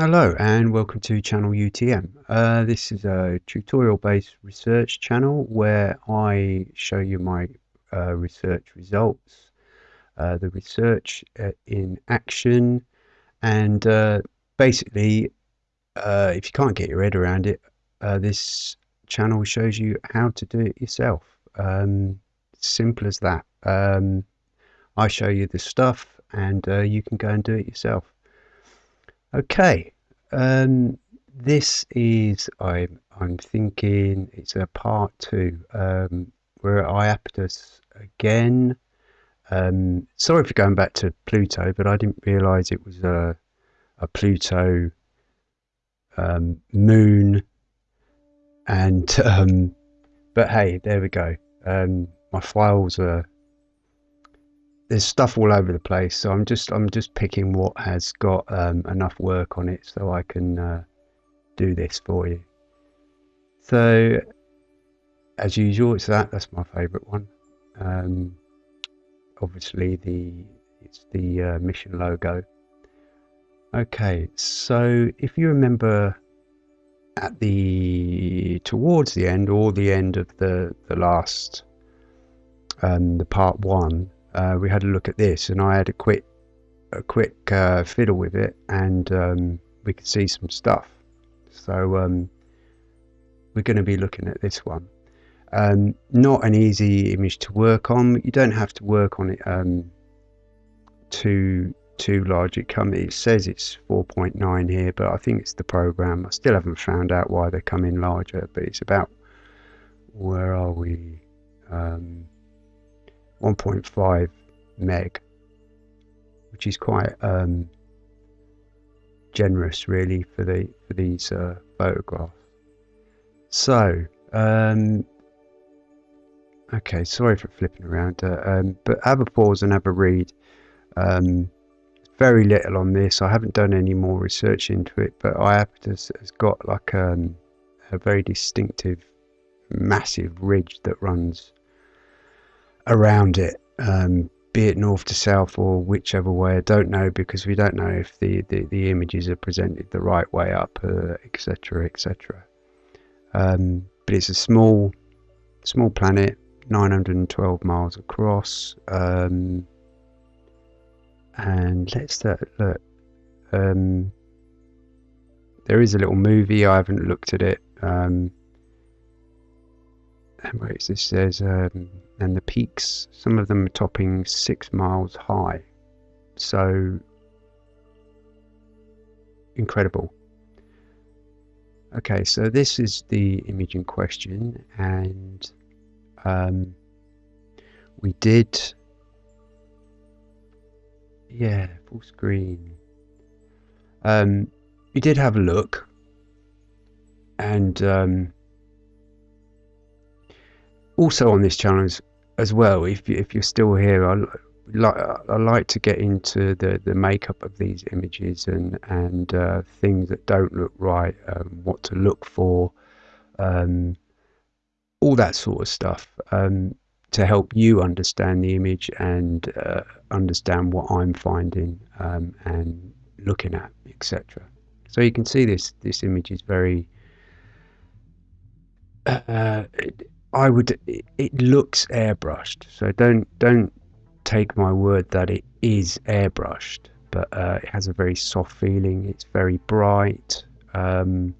Hello and welcome to channel UTM. Uh, this is a tutorial based research channel where I show you my uh, research results, uh, the research uh, in action and uh, basically uh, if you can't get your head around it this channel shows you how to do it yourself. Um, simple as that. Um, I show you the stuff and you can go and do it yourself. Okay, um, this is I'm I'm thinking it's a part two. Um, we're at Iapetus again. Um, sorry for going back to Pluto, but I didn't realise it was a a Pluto um, moon. And um, but hey, there we go. Um, my files are there's stuff all over the place so i'm just i'm just picking what has got um, enough work on it so i can uh, do this for you. So as usual it's that that's my favorite one. Um, obviously the it's the uh, mission logo. Okay so if you remember at the towards the end or the end of the the last um, the part one uh, we had a look at this, and I had a quick a quick uh, fiddle with it, and um, we could see some stuff. So um, we're going to be looking at this one. Um, not an easy image to work on. You don't have to work on it um, too too large. It come it says it's 4.9 here, but I think it's the program. I still haven't found out why they come in larger, but it's about where are we? Um, 1.5 meg, which is quite um, generous, really, for the for these uh, photographs. So, um, okay, sorry for flipping around, uh, um, but have a pause and have a read. Um, very little on this. I haven't done any more research into it, but Iapetus has got like um, a very distinctive, massive ridge that runs around it, um, be it north to south or whichever way. I don't know because we don't know if the, the, the images are presented the right way up, etc., uh, etc. Et um, but it's a small small planet, 912 miles across. Um, and let's look. Um, there is a little movie. I haven't looked at it. Um, is this? Says um, and the peaks, some of them are topping six miles high. So incredible. Okay, so this is the image in question, and um, we did, yeah, full screen. Um, we did have a look, and um, also on this channel as, as well, if, if you're still here, I, like, I like to get into the, the makeup of these images and, and uh, things that don't look right, um, what to look for, um, all that sort of stuff um, to help you understand the image and uh, understand what I'm finding um, and looking at, etc. So you can see this this image is very uh, I would. It looks airbrushed, so don't don't take my word that it is airbrushed. But uh, it has a very soft feeling. It's very bright, um,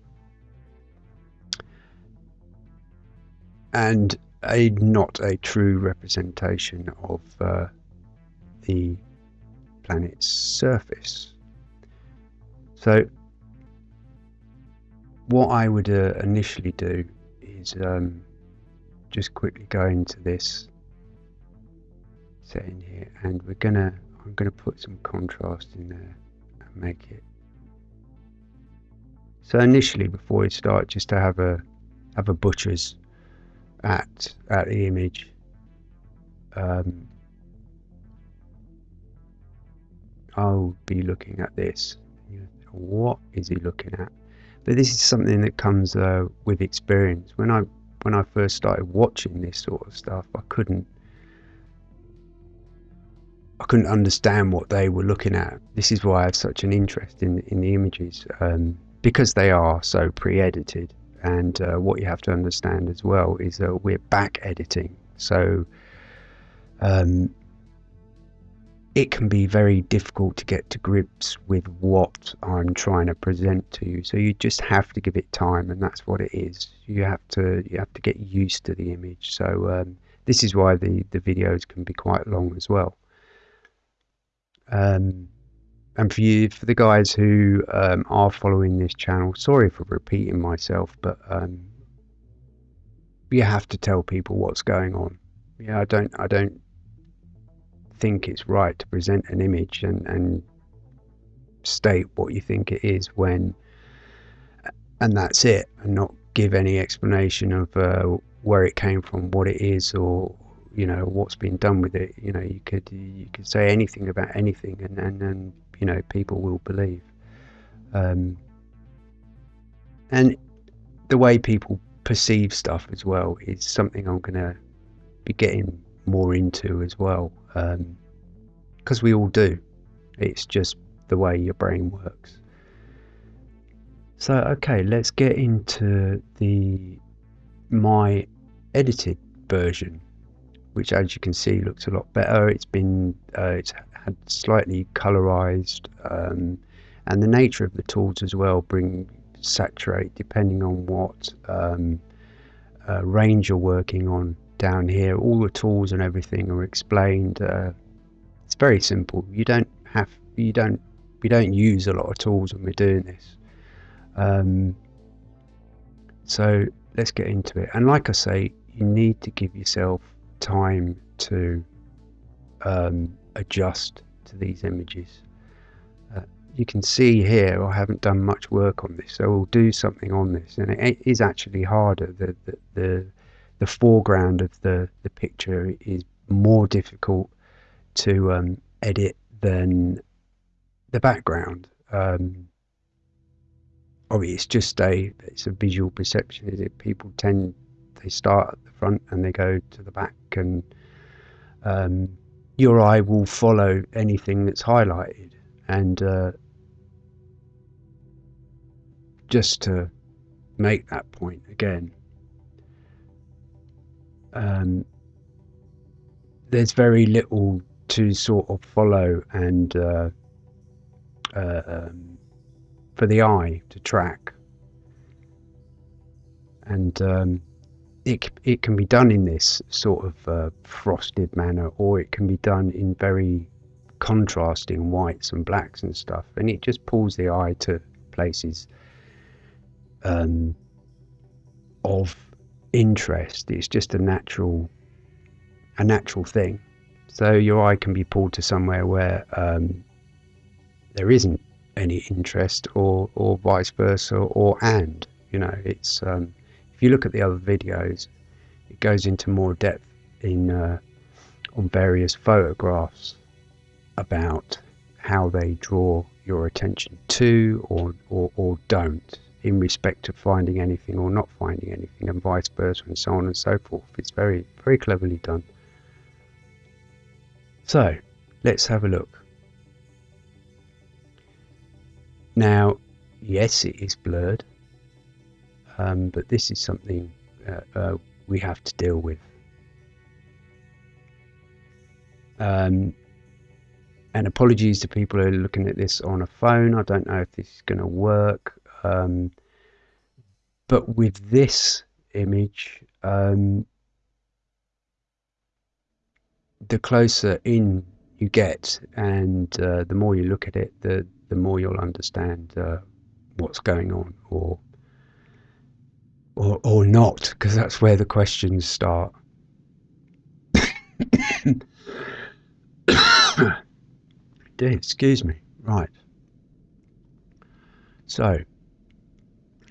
and a not a true representation of uh, the planet's surface. So, what I would uh, initially do is. Um, just quickly go into this setting here and we're gonna I'm gonna put some contrast in there and make it. So initially before we start just to have a have a butcher's at at the image um, I'll be looking at this. What is he looking at? But this is something that comes uh, with experience. When I when I first started watching this sort of stuff, I couldn't I couldn't understand what they were looking at. This is why I have such an interest in in the images um, because they are so pre-edited. And uh, what you have to understand as well is that we're back editing, so um, it can be very difficult to get to grips with what I'm trying to present to you. So you just have to give it time, and that's what it is. You have to you have to get used to the image. So um, this is why the the videos can be quite long as well. Um, and for you, for the guys who um, are following this channel, sorry for repeating myself, but um, you have to tell people what's going on. Yeah, I don't, I don't think it's right to present an image and, and state what you think it is when, and that's it, and not give any explanation of uh, where it came from, what it is, or you know what's been done with it. You know, you could you could say anything about anything, and and, and you know people will believe. Um, and the way people perceive stuff as well is something I'm to be getting more into as well, because um, we all do. It's just the way your brain works. So okay, let's get into the my edited version which as you can see looks a lot better. It's been uh, it's had slightly colorized um, and the nature of the tools as well bring saturate depending on what um, uh, range you're working on down here. All the tools and everything are explained. Uh, it's very simple. You don't have you don't we don't use a lot of tools when we're doing this. Um, so let's get into it. And like I say, you need to give yourself time to um, adjust to these images. Uh, you can see here I haven't done much work on this, so we'll do something on this, and it is actually harder. The the the, the foreground of the the picture is more difficult to um, edit than the background. Um, it's just a it's a visual perception. Is it people tend they start at the front and they go to the back, and um, your eye will follow anything that's highlighted. And uh, just to make that point again, um, there's very little to sort of follow and uh, uh, um, for the eye to track. And um, it, it can be done in this sort of uh, frosted manner or it can be done in very contrasting whites and blacks and stuff and it just pulls the eye to places um, of interest it's just a natural a natural thing. So your eye can be pulled to somewhere where um, there isn't any interest or or vice versa or and you know it's um, if you look at the other videos, it goes into more depth in uh, on various photographs about how they draw your attention to or, or, or don't in respect to finding anything or not finding anything and vice versa and so on and so forth. It's very, very cleverly done. So let's have a look. Now, yes, it is blurred um, but this is something uh, uh, we have to deal with. Um, and apologies to people who are looking at this on a phone. I don't know if this is going to work. Um, but with this image, um, the closer in you get and uh, the more you look at it, the, the more you'll understand uh, what's going on or or, or not, because that's where the questions start. Excuse me. Right. So,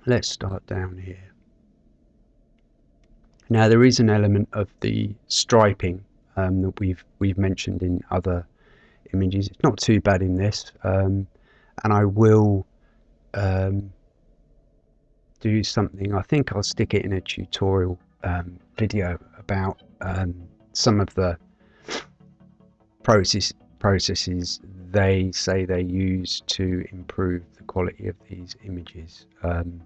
let's start down here. Now there is an element of the striping um, that we've we've mentioned in other images. It's not too bad in this, um, and I will um, do something. I think I'll stick it in a tutorial um, video about um, some of the process processes they say they use to improve the quality of these images. Um,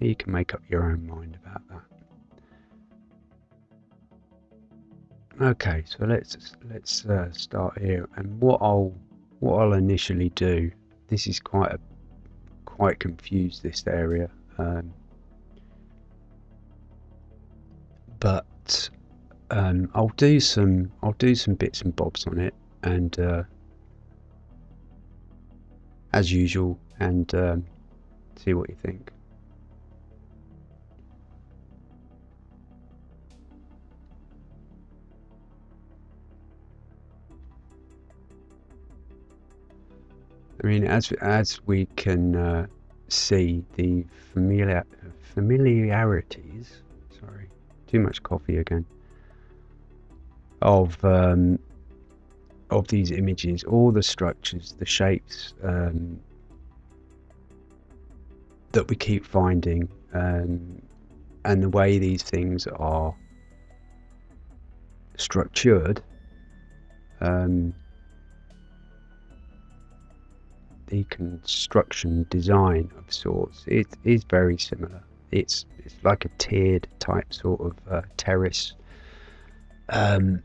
you can make up your own mind about that. Okay, so let's let's uh, start here. And what I'll what I'll initially do. This is quite a quite confused this area, um, but um, I'll do some I'll do some bits and bobs on it, and uh, as usual, and um, see what you think. Mean, as as we can uh, see, the familiar familiarities. Sorry, too much coffee again. Of um, of these images, all the structures, the shapes um, that we keep finding, um, and the way these things are structured. Um, the construction design of sorts it is very similar. It's it's like a tiered type sort of uh, terrace um,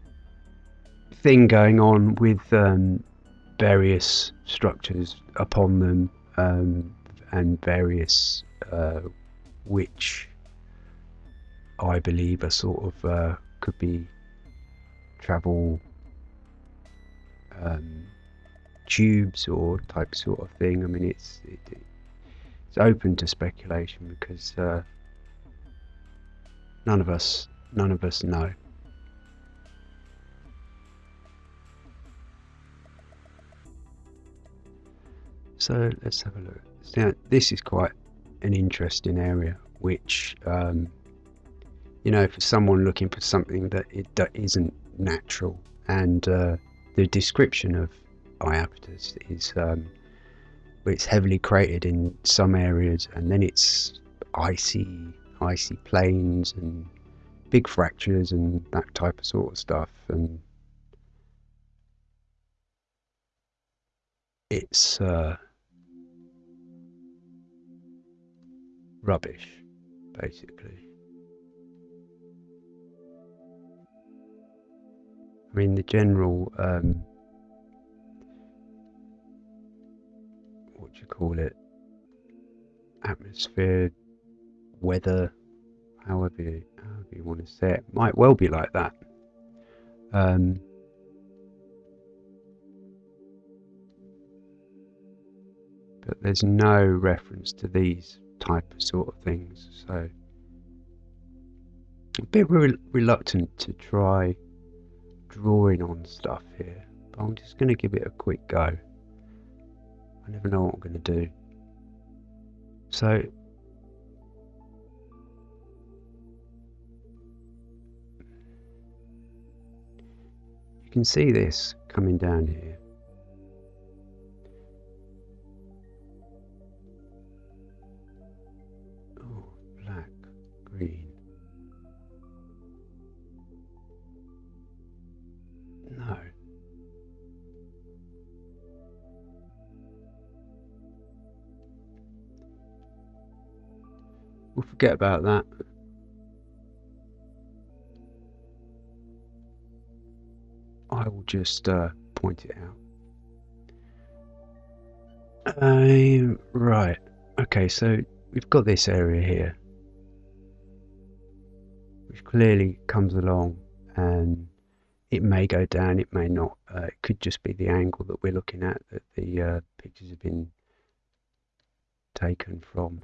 thing going on with um, various structures upon them um, and various uh, which I believe are sort of uh, could be travel um, tubes or type sort of thing. I mean, it's it, it's open to speculation because uh, none of us none of us know. So let's have a look. Now, this is quite an interesting area, which um, you know, for someone looking for something that it that isn't natural, and uh, the description of Iapetus is um, it's heavily cratered in some areas, and then it's icy, icy plains and big fractures and that type of sort of stuff, and it's uh, rubbish, basically. I mean, the general um, you call it, atmosphere, weather, however you, however you want to say it, might well be like that. Um, but there's no reference to these type of sort of things, so a bit re reluctant to try drawing on stuff here, but I'm just going to give it a quick go. I never know what I'm going to do. So, you can see this coming down here. We'll forget about that. I will just uh, point it out. Uh, right. Okay, so we've got this area here, which clearly comes along and it may go down, it may not. Uh, it could just be the angle that we're looking at that the uh, pictures have been taken from.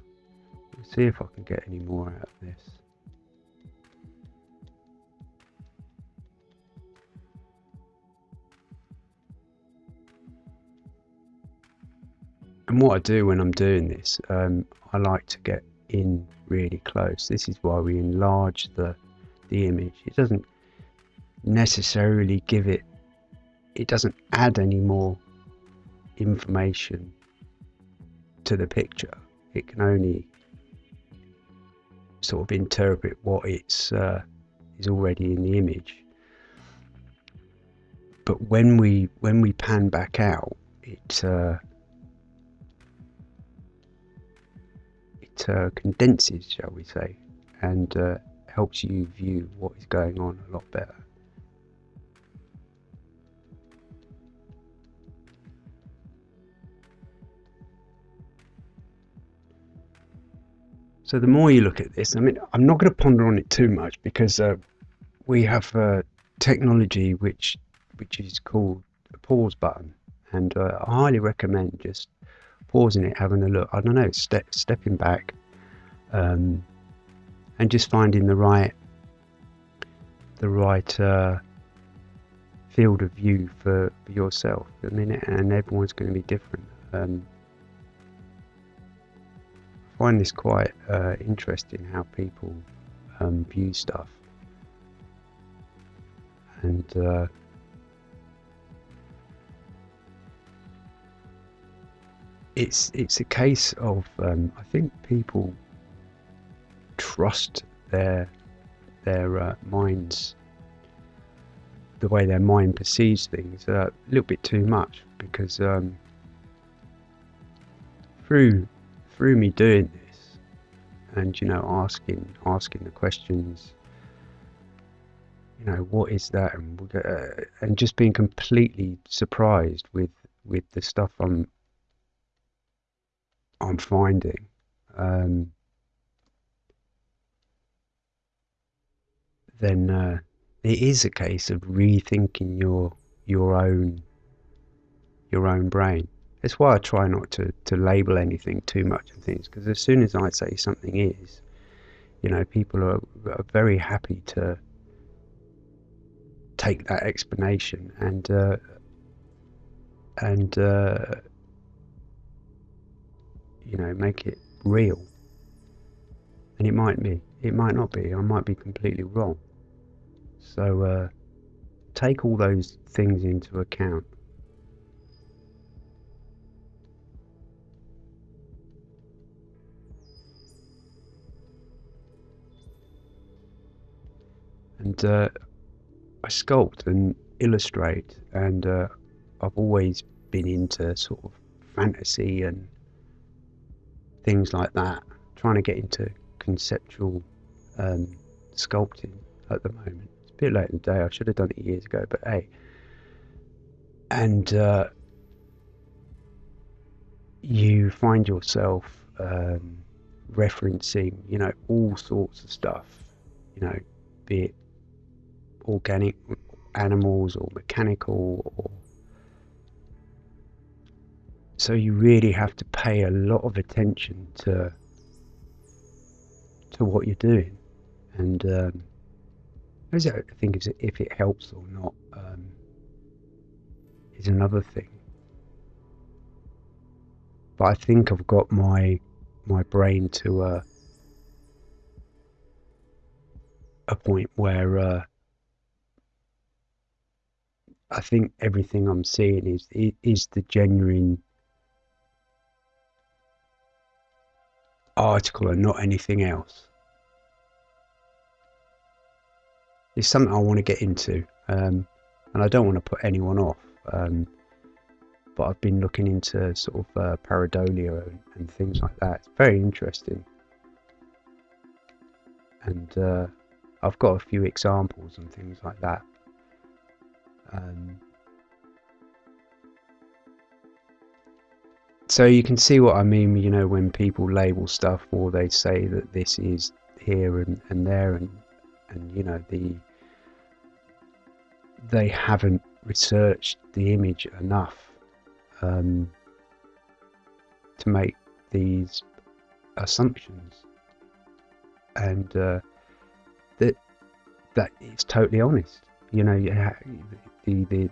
See if I can get any more out of this. And what I do when I'm doing this, um, I like to get in really close. This is why we enlarge the the image. It doesn't necessarily give it, it doesn't add any more information to the picture. It can only sort of interpret what it's uh, is already in the image. but when we when we pan back out, it uh, it uh, condenses, shall we say, and uh, helps you view what is going on a lot better. So the more you look at this, I mean, I'm not going to ponder on it too much because uh, we have technology which which is called a pause button, and uh, I highly recommend just pausing it, having a look. I don't know, step, stepping back, um, and just finding the right the right uh, field of view for, for yourself. I mean, and everyone's going to be different. Um, find this quite uh, interesting how people um, view stuff, and uh, it's it's a case of um, I think people trust their their uh, minds the way their mind perceives things a little bit too much because um, through through me doing this and you know asking asking the questions you know what is that and uh, and just being completely surprised with with the stuff I'm I'm finding um, then uh, it is a case of rethinking your your own your own brain. That's why I try not to, to label anything too much and things because as soon as I say something is, you know, people are, are very happy to take that explanation and uh, and uh, you know make it real. And it might be, it might not be. I might be completely wrong. So uh, take all those things into account. And uh, I sculpt and illustrate, and uh, I've always been into sort of fantasy and things like that, trying to get into conceptual um, sculpting at the moment It's a bit late in the day. I should have done it years ago, but hey. And uh, you find yourself um, referencing, you know, all sorts of stuff, you know, be it organic animals or mechanical or so you really have to pay a lot of attention to to what you're doing and um, I think is if it helps or not um, is another thing. But I think I've got my my brain to a a point where uh, I think everything I'm seeing is is the genuine article and not anything else. it's something I want to get into, um, and I don't want to put anyone off. Um, but I've been looking into sort of uh, pareidolia and, and, things like that. It's very interesting, and uh, I've got a few examples and things like that. Um, so you can see what I mean, you know, when people label stuff or they say that this is here and, and there and and you know the they haven't researched the image enough um, to make these assumptions. And uh, that that it's totally honest you know the, the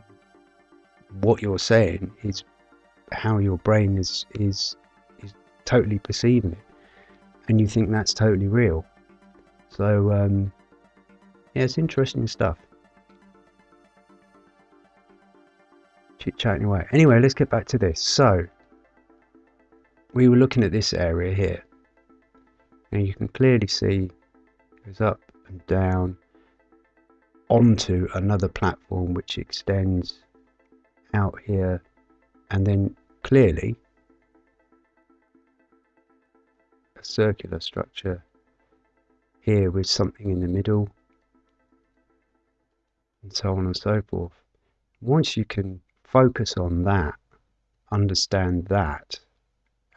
what you're saying is how your brain is is is totally perceiving it and you think that's totally real so um, yeah, it's interesting stuff. Chit chatting away. Anyway, let's get back to this. So, we were looking at this area here, and you can clearly see it goes up and down onto another platform which extends out here and then clearly a circular structure here with something in the middle and so on and so forth. Once you can focus on that, understand that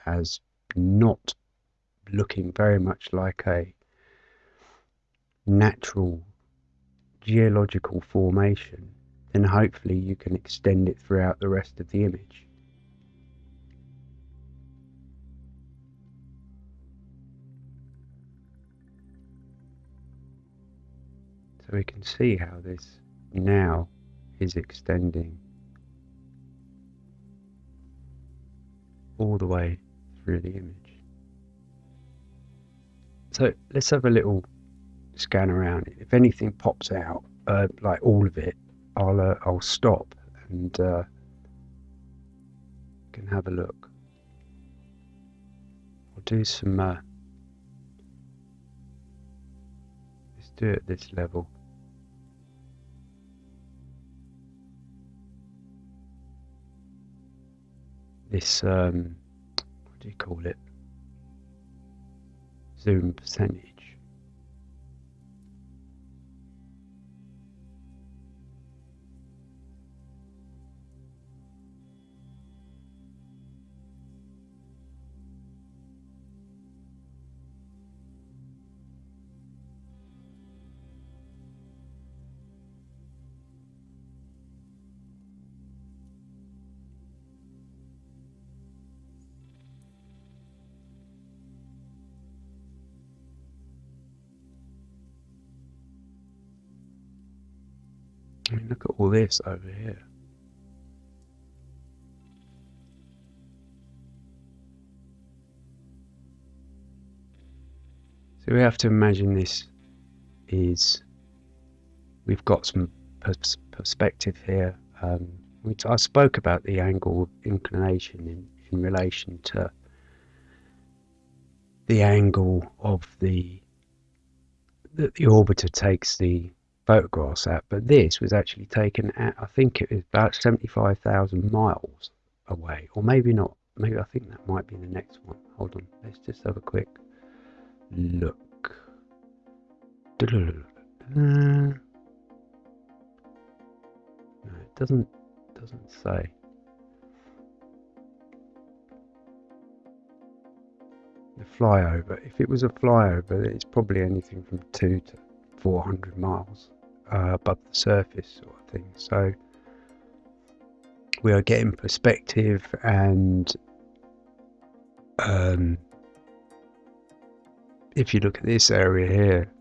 as not looking very much like a natural geological formation, then hopefully you can extend it throughout the rest of the image. So we can see how this now is extending all the way through the image. So let's have a little scan around it. If anything pops out, uh, like all of it, I'll uh, I'll stop and uh, can have a look. I'll do some. Uh, let's do it at this level. This um, what do you call it? Zoom percentage. This over here. So we have to imagine this is, we've got some pers perspective here. Um, I spoke about the angle of inclination in, in relation to the angle of the that the orbiter takes the photographs at, but this was actually taken at, I think it was about 75,000 miles away, or maybe not. Maybe I think that might be the next one. Hold on, let's just have a quick look. No, it doesn't doesn't say. The flyover. If it was a flyover, it's probably anything from two to 400 miles uh, above the surface sort of thing. So we are getting perspective and um, if you look at this area here,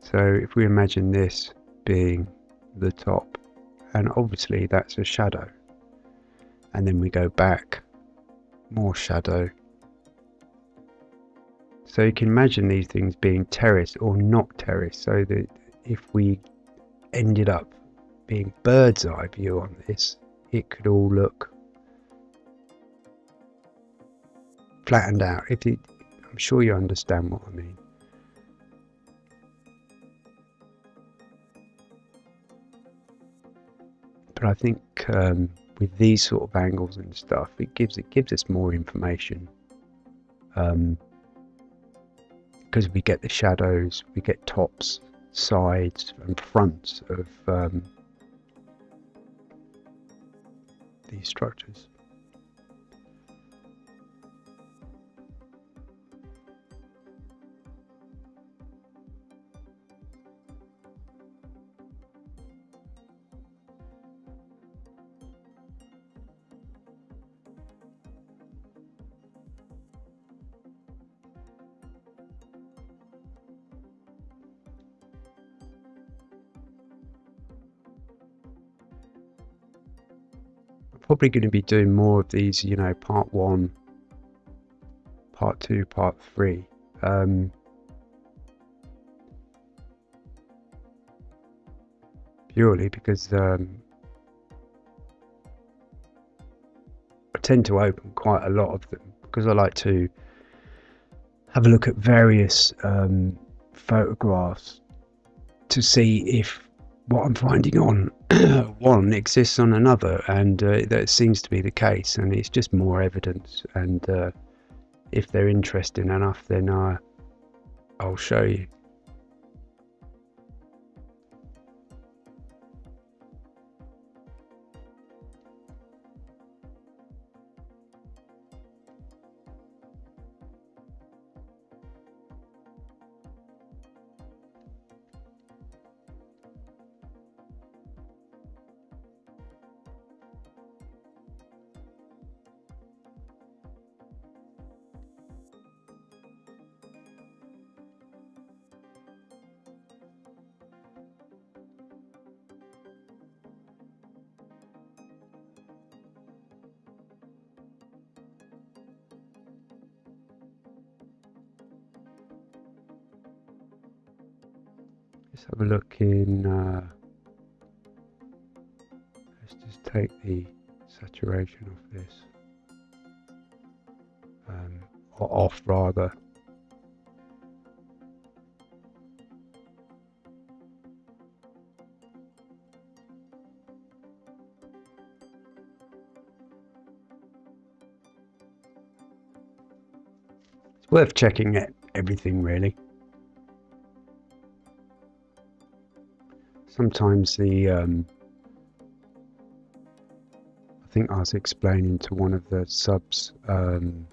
so if we imagine this being the top, and obviously that's a shadow, and then we go back, more shadow, so you can imagine these things being terraced or not terraced. So that if we ended up being bird's eye view on this, it could all look flattened out. If it, I'm sure you understand what I mean. But I think um, with these sort of angles and stuff, it gives it gives us more information. Um, because we get the shadows, we get tops, sides, and fronts of um, these structures. Probably going to be doing more of these, you know, part one, part two, part three. Um, purely because um, I tend to open quite a lot of them because I like to have a look at various um, photographs to see if what I'm finding on one exists on another, and uh, that seems to be the case. And it's just more evidence. And uh, if they're interesting enough, then uh, I'll show you. Let's have a look in. Uh, let's just take the saturation off this. Um, or off rather. It's worth checking it, everything really. Sometimes the um, I think I was explaining to one of the subs um,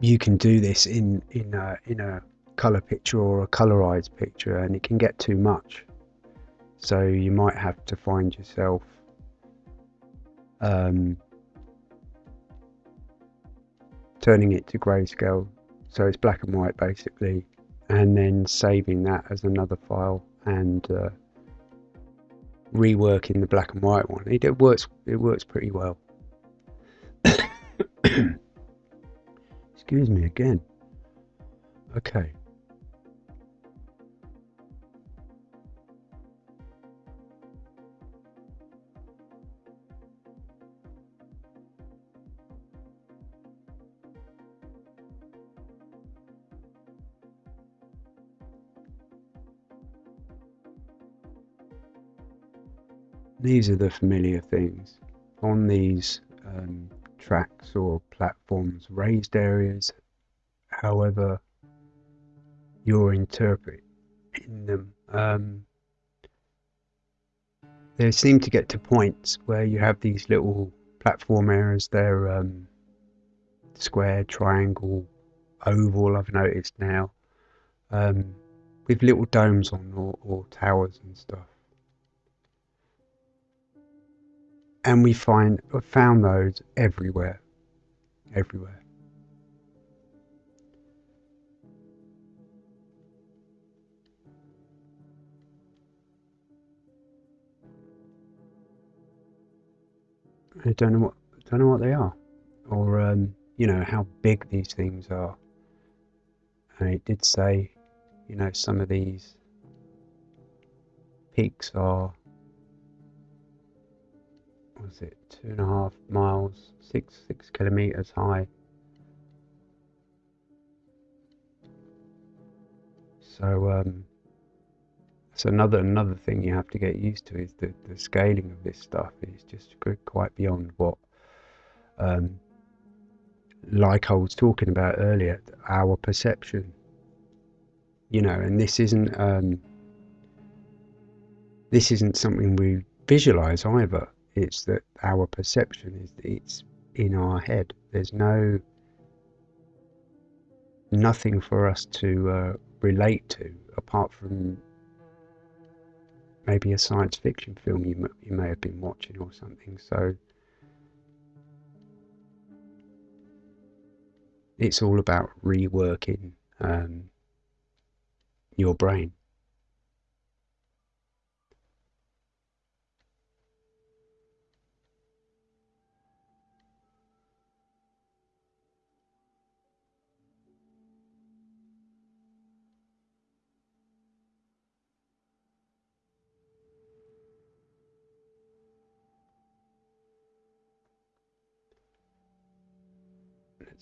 you can do this in in a, in a color picture or a colorized picture and it can get too much. So you might have to find yourself um, turning it to grayscale. So it's black and white basically and then saving that as another file and uh, reworking the black and white one. It, it works. It works pretty well. Excuse me again. Okay. These are the familiar things. On these um, tracks or platforms, raised areas, however you're interpreting them, um, they seem to get to points where you have these little platform areas. They're um, square, triangle, oval. I've noticed now um, with little domes on or, or towers and stuff. And we find found those everywhere everywhere. I don't know what don't know what they are. Or um, you know how big these things are. And it did say you know some of these peaks are was it two and a half miles, six six kilometers high. So um, that's another another thing you have to get used to is the, the scaling of this stuff is just quite beyond what, um, like I was talking about earlier, our perception. You know, and this isn't um, this isn't something we visualize either. It's that our perception is it's in our head. There's no nothing for us to uh, relate to apart from maybe a science fiction film you, you may have been watching or something. So it's all about reworking um, your brain.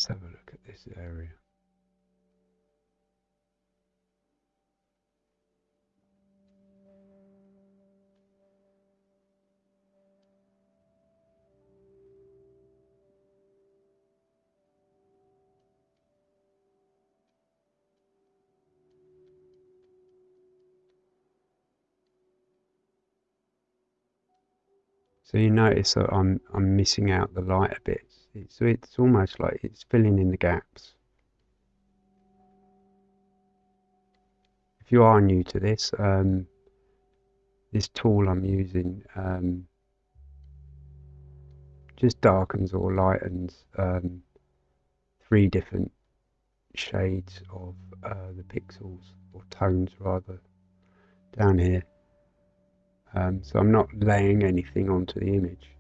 Let's have a look at this area. So you notice that I'm, I'm missing out the light a bit. It's it's almost like it's filling in the gaps. If you are new to this, um, this tool I'm using um, just darkens or lightens um, three different shades of uh, the pixels or tones rather down here um, so I'm not laying anything onto the image.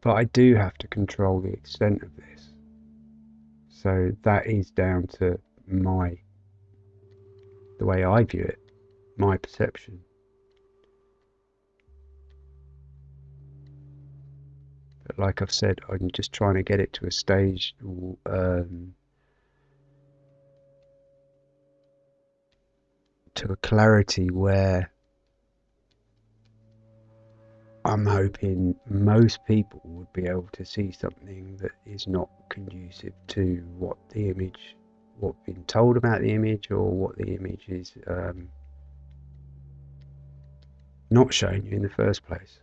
But I do have to control the extent of this. So that is down to my, the way I view it, my perception. But like I've said, I'm just trying to get it to a stage um, to a clarity where I'm hoping most people would be able to see something that is not conducive to what the image, what's been told about the image, or what the image is um, not showing you in the first place.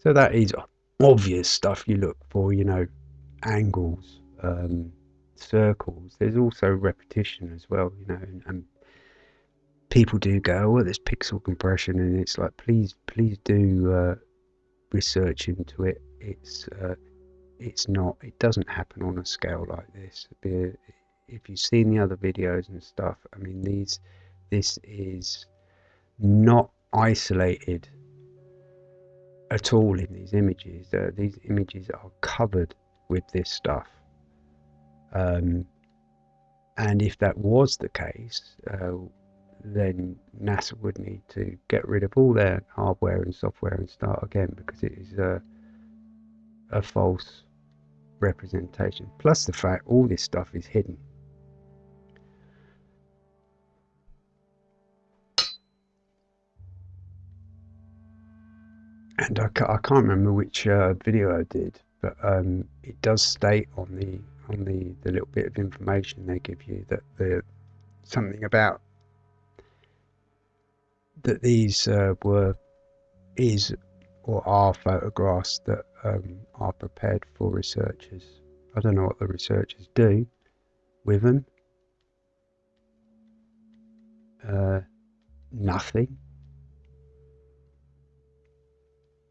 So that is obvious stuff you look for, you know, angles, um, circles. There's also repetition as well, you know, and, and people do go, oh, there's pixel compression, and it's like, please, please do uh, research into it. It's uh, it's not. It doesn't happen on a scale like this. If you've seen the other videos and stuff, I mean, these this is not isolated at all in these images. Uh, these images are covered with this stuff. Um, and if that was the case, uh, then NASA would need to get rid of all their hardware and software and start again because it is a, a false representation. Plus the fact all this stuff is hidden. and I, I can't remember which uh, video I did, but um, it does state on the on the, the little bit of information they give you that the something about that these uh, were is or are photographs that um, are prepared for researchers. I don't know what the researchers do with them. Uh, nothing.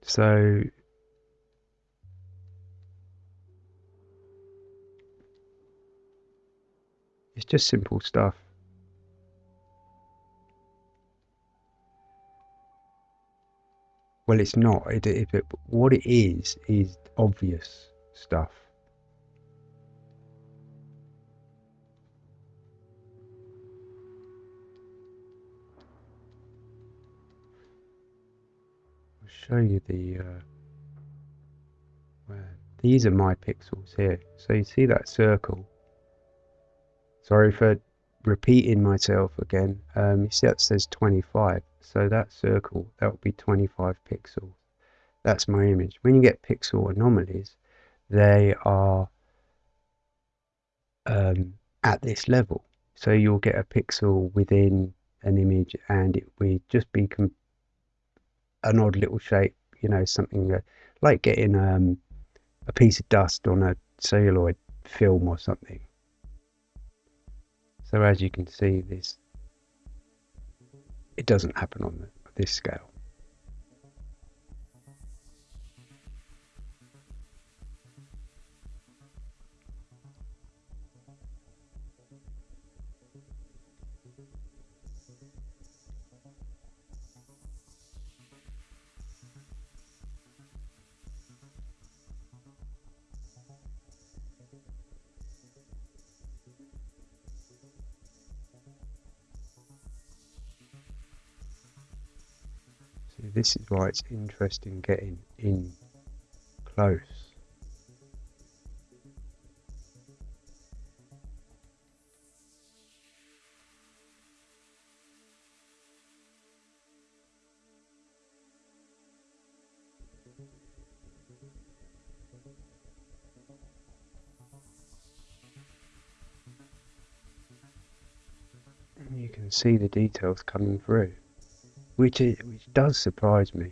So it's just simple stuff. Well, it's not. It, it, it, what it is is obvious stuff. I'll show you the uh, where these are my pixels here so you see that circle sorry for repeating myself again. Um, you see that says 25 so that circle that will be 25 pixels. That's my image. When you get pixel anomalies they are um, at this level. So you'll get a pixel within an image and it will just be an odd little shape, you know, something uh, like getting um, a piece of dust on a celluloid film or something. So as you can see, this it doesn't happen on this scale. This is why it's interesting getting in close. You can see the details coming through, which, which does surprise me.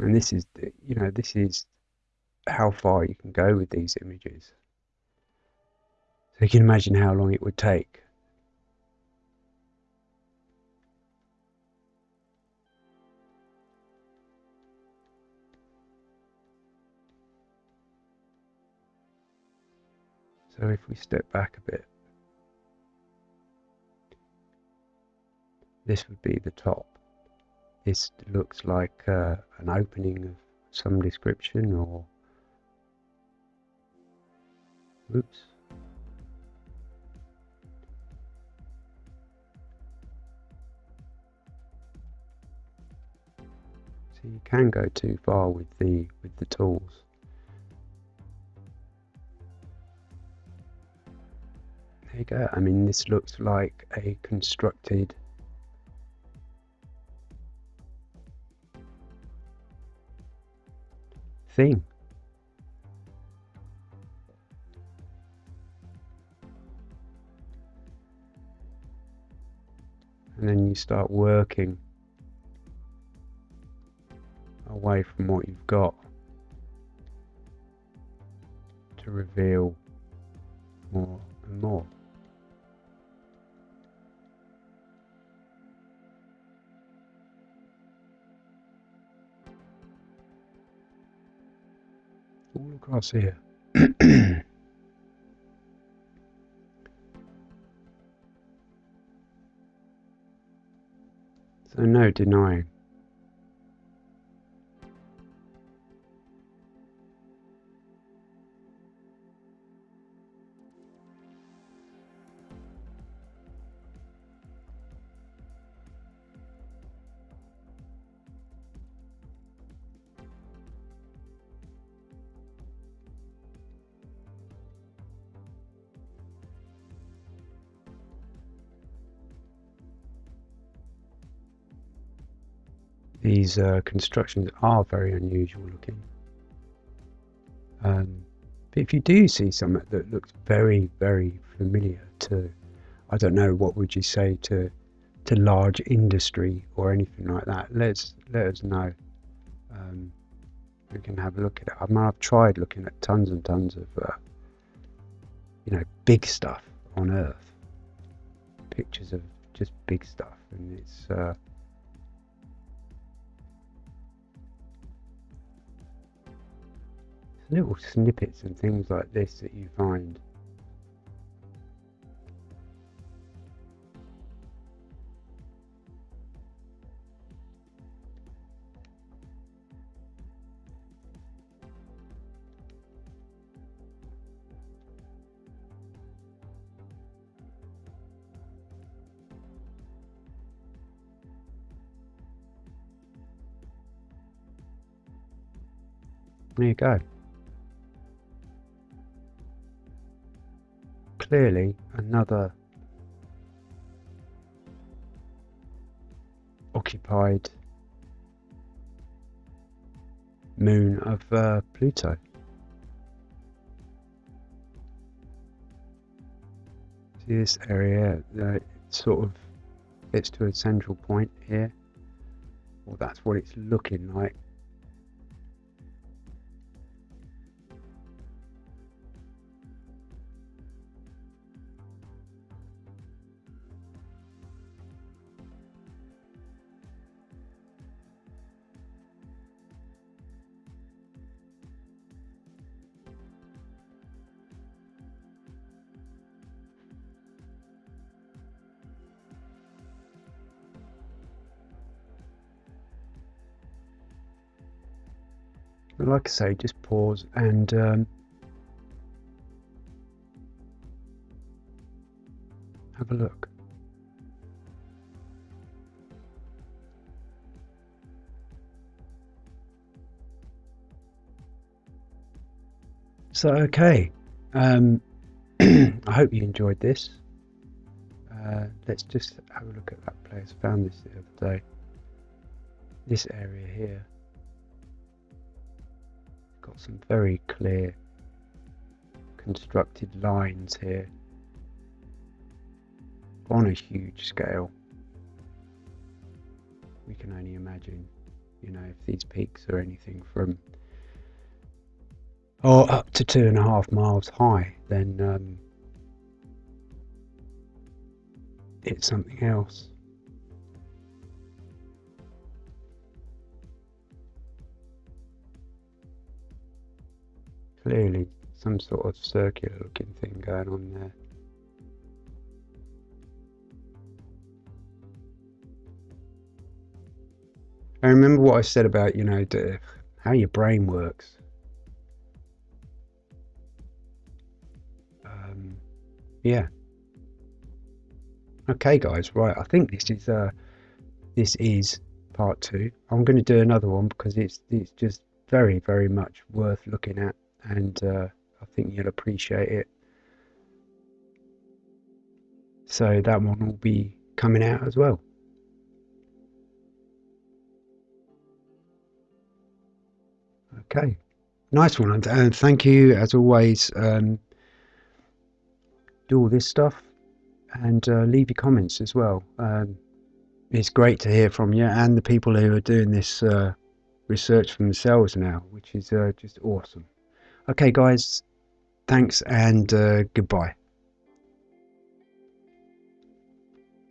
And this is, you know, this is how far you can go with these images. So you can imagine how long it would take So if we step back a bit, this would be the top. This looks like uh, an opening of some description or oops so you can go too far with the with the tools There you go. I mean, this looks like a constructed thing. And then you start working away from what you've got to reveal more and more. All across here. so no denying. These uh, constructions are very unusual looking. Um, but if you do see something that looks very, very familiar to, I don't know, what would you say to to large industry or anything like that, let's let us know. Um, we can have a look at it. I mean, I've tried looking at tons and tons of, uh, you know, big stuff on Earth, pictures of just big stuff, and it's. Uh, little snippets and things like this that you find. There you go. Clearly another occupied moon of uh, Pluto. See this area, uh, sort of gets to a central point here. Well, that's what it's looking like. Like I say, just pause and um, have a look. So, okay, um, I hope you enjoyed this. Uh, let's just have a look at that place. I found this the other day. This area here got some very clear constructed lines here on a huge scale. We can only imagine, you know, if these peaks are anything from or up to two and a half miles high, then um, it's something else. Clearly, some sort of circular looking thing going on there. I remember what I said about, you know, how your brain works. Um, yeah. Okay, guys. Right. I think this is uh, this is part two. I'm going to do another one because it's it's just very very much worth looking at, and uh, I think you'll appreciate it. So that one will be coming out as well. Okay, nice one, and, and thank you as always. Um, do all this stuff and uh, leave your comments as well. Um, it's great to hear from you and the people who are doing this uh, research for themselves now, which is uh, just awesome. Okay, guys, thanks and uh, goodbye.